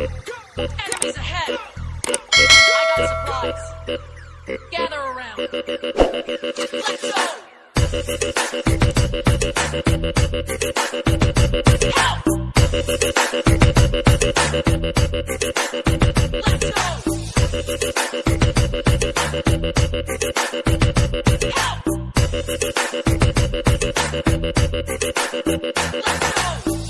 Enemies ahead! I got supplies. Gather around. Let's go! Enemies ahead!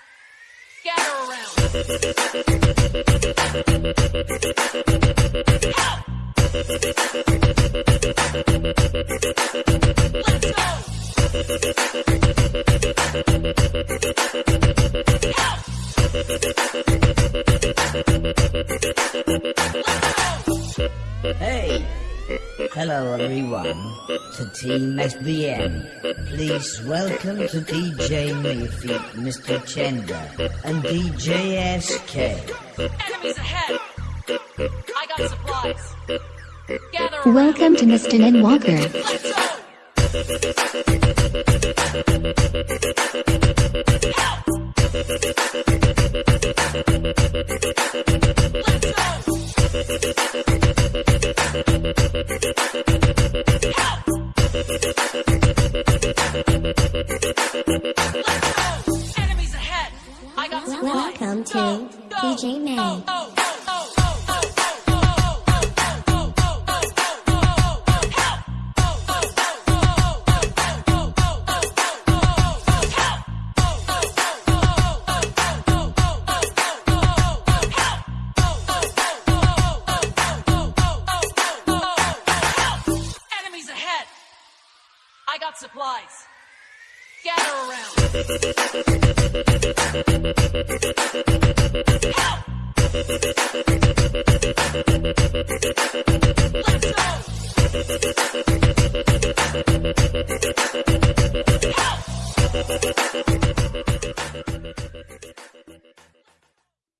scatter around. Let's go. Hey! Hello everyone to Team SBM. Please welcome to DJ Mayfeet, Mr. Chenda, and DJ SK. Enemies ahead! I got supplies. Gather. Welcome to Mr. Nen Walker. Welcome to DJ May. Got supplies. Gather around. Let's go!